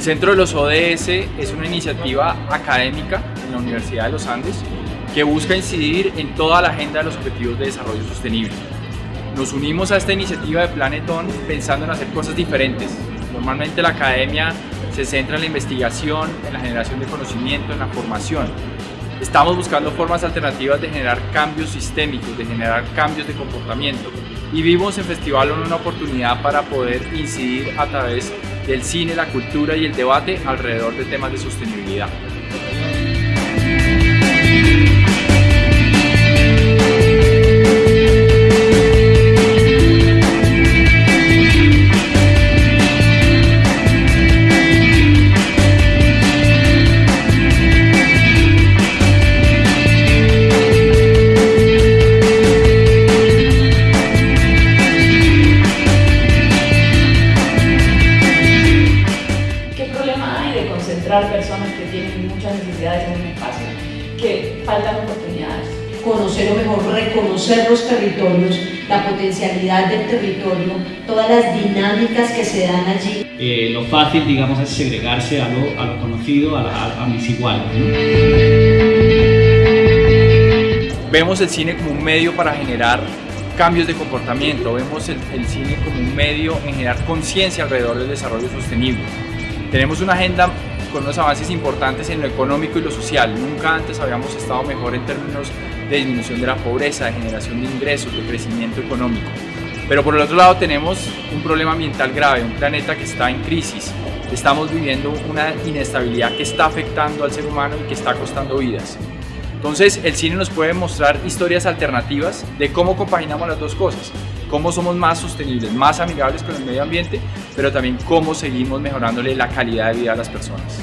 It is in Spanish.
El Centro de los ODS es una iniciativa académica en la Universidad de los Andes que busca incidir en toda la agenda de los Objetivos de Desarrollo Sostenible. Nos unimos a esta iniciativa de Planetón pensando en hacer cosas diferentes. Normalmente la academia se centra en la investigación, en la generación de conocimiento, en la formación. Estamos buscando formas alternativas de generar cambios sistémicos, de generar cambios de comportamiento y vimos en Festival una oportunidad para poder incidir a través del cine, la cultura y el debate alrededor de temas de sostenibilidad. Personas que tienen muchas necesidades en un espacio, que faltan oportunidades. Conocer o mejor reconocer los territorios, la potencialidad del territorio, todas las dinámicas que se dan allí. Eh, lo fácil, digamos, es segregarse a lo, a lo conocido, a, a, a mis iguales. Vemos el cine como un medio para generar cambios de comportamiento, vemos el, el cine como un medio en generar conciencia alrededor del desarrollo sostenible. Tenemos una agenda con unos avances importantes en lo económico y lo social. Nunca antes habíamos estado mejor en términos de disminución de la pobreza, de generación de ingresos, de crecimiento económico. Pero por el otro lado tenemos un problema ambiental grave, un planeta que está en crisis. Estamos viviendo una inestabilidad que está afectando al ser humano y que está costando vidas. Entonces el cine nos puede mostrar historias alternativas de cómo compaginamos las dos cosas, cómo somos más sostenibles, más amigables con el medio ambiente, pero también cómo seguimos mejorándole la calidad de vida a las personas.